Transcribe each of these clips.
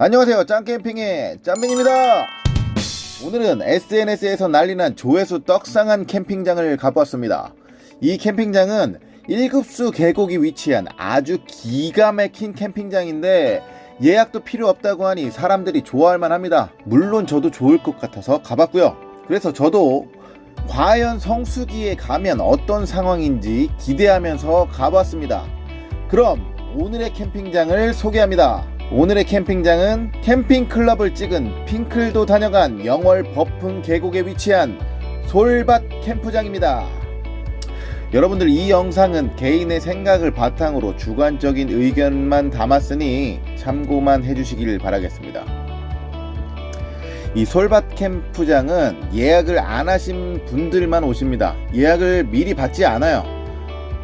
안녕하세요. 짱캠핑의 짬민입니다. 오늘은 SNS에서 난리난 조회수 떡상한 캠핑장을 가보았습니다. 이 캠핑장은 1급수 계곡이 위치한 아주 기가 막힌 캠핑장인데 예약도 필요 없다고 하니 사람들이 좋아할 만합니다. 물론 저도 좋을 것 같아서 가봤고요. 그래서 저도 과연 성수기에 가면 어떤 상황인지 기대하면서 가봤습니다. 그럼 오늘의 캠핑장을 소개합니다 오늘의 캠핑장은 캠핑클럽을 찍은 핑클도 다녀간 영월 버풍 계곡에 위치한 솔밭 캠프장입니다. 여러분들 이 영상은 개인의 생각을 바탕으로 주관적인 의견만 담았으니 참고만 해주시길 바라겠습니다. 이 솔밭 캠프장은 예약을 안 하신 분들만 오십니다. 예약을 미리 받지 않아요.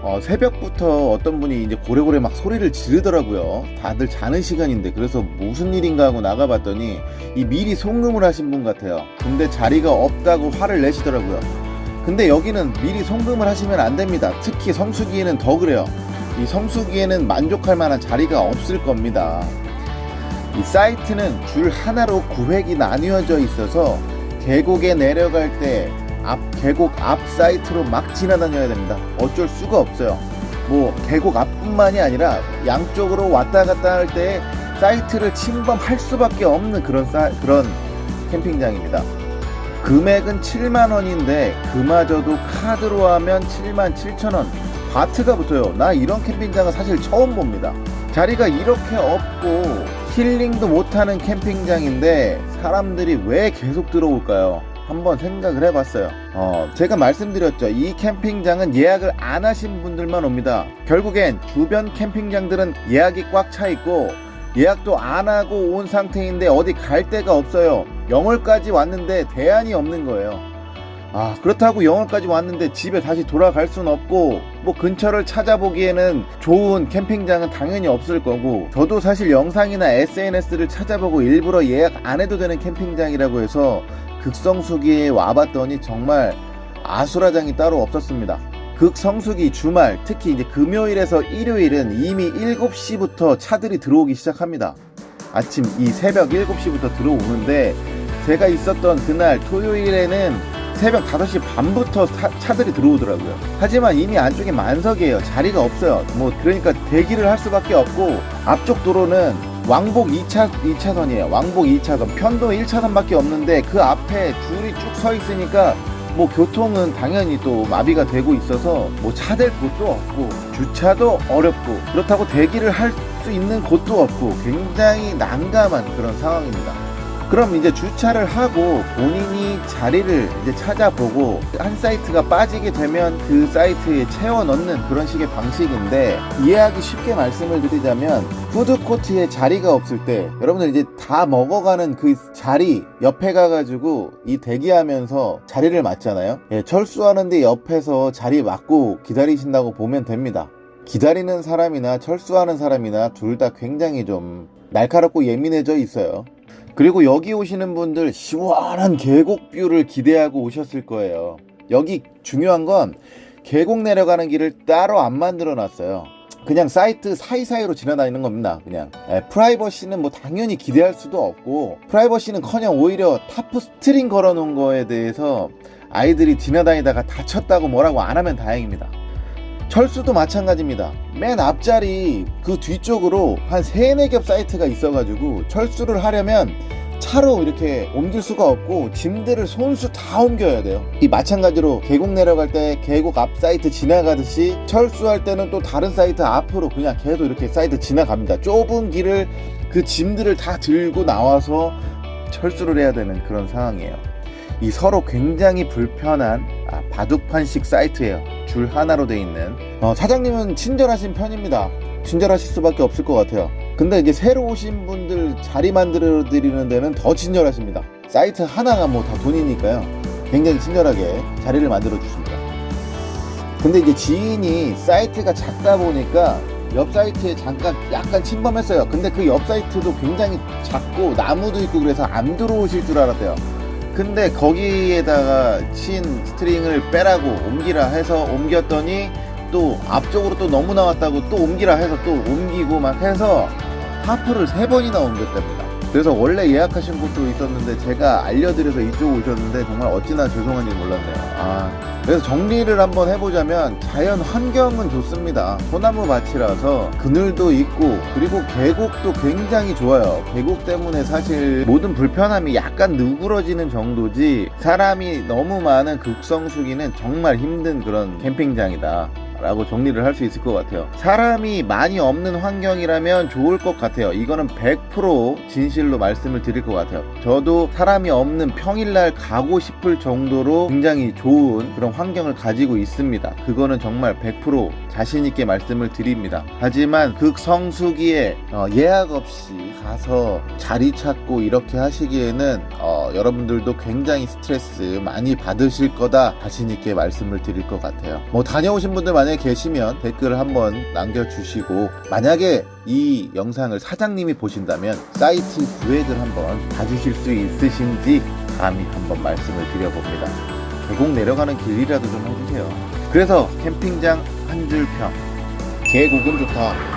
어, 새벽부터 어떤 분이 이제 고래고래 막 소리를 지르더라고요. 다들 자는 시간인데 그래서 무슨 일인가 하고 나가봤더니 이 미리 송금을 하신 분 같아요. 근데 자리가 없다고 화를 내시더라고요. 근데 여기는 미리 송금을 하시면 안 됩니다. 특히 성수기에는 더 그래요. 이 성수기에는 만족할 만한 자리가 없을 겁니다. 이 사이트는 줄 하나로 구획이 나뉘어져 있어서 계곡에 내려갈 때 앞 계곡 앞 사이트로 막 지나다녀야 됩니다. 어쩔 수가 없어요. 뭐 계곡 앞뿐만이 아니라 양쪽으로 왔다 갔다 할 때 사이트를 침범할 수밖에 없는 그런 사, 그런 캠핑장입니다. 금액은 7만원인데 그마저도 카드로 하면 7만 7천원. 바트가 붙어요. 나 이런 캠핑장은 사실 처음 봅니다. 자리가 이렇게 없고 힐링도 못하는 캠핑장인데 사람들이 왜 계속 들어올까요 한번 생각을 해봤어요. 어, 제가 말씀드렸죠. 이 캠핑장은 예약을 안 하신 분들만 옵니다. 결국엔 주변 캠핑장들은 예약이 꽉 차 있고 예약도 안 하고 온 상태인데 어디 갈 데가 없어요. 영월까지 왔는데 대안이 없는 거예요. 아 그렇다고 영월까지 왔는데 집에 다시 돌아갈 수는 없고 뭐 근처를 찾아보기에는 좋은 캠핑장은 당연히 없을 거고 저도 사실 영상이나 SNS를 찾아보고 일부러 예약 안 해도 되는 캠핑장이라고 해서 극성수기에 와봤더니 정말 아수라장이 따로 없었습니다. 극성수기 주말 특히 이제 금요일에서 일요일은 이미 7시부터 차들이 들어오기 시작합니다. 아침 이 새벽 7시부터 들어오는데 제가 있었던 그날 토요일에는 새벽 5시 반부터 차, 차들이 들어오더라고요. 하지만 이미 안쪽에 만석이에요. 자리가 없어요. 뭐 그러니까 대기를 할 수밖에 없고 앞쪽 도로는 왕복 2차, 2차선이에요. 왕복 2차선. 편도 1차선밖에 없는데 그 앞에 줄이 쭉 서 있으니까 뭐 교통은 당연히 또 마비가 되고 있어서 뭐 차 댈 곳도 없고 주차도 어렵고 그렇다고 대기를 할 수 있는 곳도 없고 굉장히 난감한 그런 상황입니다 그럼 이제 주차를 하고 본인이 자리를 이제 찾아보고 한 사이트가 빠지게 되면 그 사이트에 채워 넣는 그런 식의 방식인데 이해하기 쉽게 말씀을 드리자면 푸드코트에 자리가 없을 때 여러분들 이제 다 먹어가는 그 자리 옆에 가가지고 이 대기하면서 자리를 맞잖아요. 예, 철수하는데 옆에서 자리 맞고 기다리신다고 보면 됩니다. 기다리는 사람이나 철수하는 사람이나 둘 다 굉장히 좀 날카롭고 예민해져 있어요 그리고 여기 오시는 분들 시원한 계곡 view를 기대하고 오셨을 거예요. 여기 중요한 건 계곡 내려가는 길을 따로 안 만들어 놨어요. 그냥 사이트 사이사이로 지나다니는 겁니다 그냥. 에, 예, 프라이버시는 뭐 당연히 기대할 수도 없고 프라이버시는 커녕 오히려 tarp string 걸어 놓은 거에 대해서 아이들이 지나다니다가 다쳤다고 뭐라고 안 하면 다행입니다 철수도 마찬가지입니다. 맨 앞자리 그 뒤쪽으로 한 3, 4겹 사이트가 있어 가지고 철수를 하려면 차로 이렇게 옮길 수가 없고 짐들을 손수 다 옮겨야 돼요. 이 마찬가지로 계곡 내려갈 때 계곡 앞 사이트 지나가듯이 철수할 때는 또 다른 사이트 앞으로 그냥 계속 이렇게 사이트 지나갑니다. 좁은 길을 그 짐들을 다 들고 나와서 철수를 해야 되는 그런 상황이에요. 이 서로 굉장히 불편한 아, 바둑판식 사이트예요. 줄 하나로 돼 있는. 어, 사장님은 친절하신 편입니다. 친절하실 수밖에 없을 것 같아요. 근데 이제 새로 오신 분들 자리 만들어 드리는 데는 더 친절하십니다. 사이트 하나가 뭐 다 돈이니까요. 굉장히 친절하게 자리를 만들어 주십니다. 근데 이제 지인이 사이트가 작다 보니까 옆 사이트에 잠깐 약간 침범했어요. 근데 그 옆 사이트도 굉장히 작고 나무도 있고 그래서 안 들어오실 줄 알았대요 근데 거기에다가 친 string을 빼라고 옮기라 해서 옮겼더니 또 앞쪽으로 또 너무 나왔다고 또 옮기라 해서 또 옮기고 막 해서 하프를 세 번이나 옮겼답니다 그래서 원래 예약하신 곳도 있었는데 제가 알려드려서 이쪽 오셨는데 정말 어찌나 죄송한지 몰랐네요. 아, 그래서 정리를 한번 해보자면 자연 환경은 좋습니다. 소나무 밭이라서 그늘도 있고 그리고 계곡도 굉장히 좋아요. 계곡 때문에 사실 모든 불편함이 약간 누그러지는 정도지 사람이 너무 많은 극성수기는 정말 힘든 그런 캠핑장이다. 라고 정리를 할 수 있을 것 같아요. 사람이 많이 없는 환경이라면 좋을 것 같아요. 이거는 100% 진실로 말씀을 드릴 것 같아요. 저도 사람이 없는 평일날 가고 싶을 정도로 굉장히 좋은 그런 환경을 가지고 있습니다. 그거는 정말 100% 자신있게 말씀을 드립니다. 하지만 극성수기에 어, 예약 없이 가서 자리 찾고 이렇게 하시기에는 어, 여러분들도 굉장히 스트레스 많이 받으실 거다 자신있게 말씀을 드릴 것 같아요. 뭐 다녀오신 분들 만약에 계시면 댓글을 한번 남겨주시고 만약에 이 영상을 사장님이 보신다면 사이트 구획을 한번 봐주실 수 있으신지 감히 한번 말씀을 드려봅니다. 계곡 내려가는 길이라도 좀 해주세요. 그래서 캠핑장 한 줄 평. 계곡은 좋다.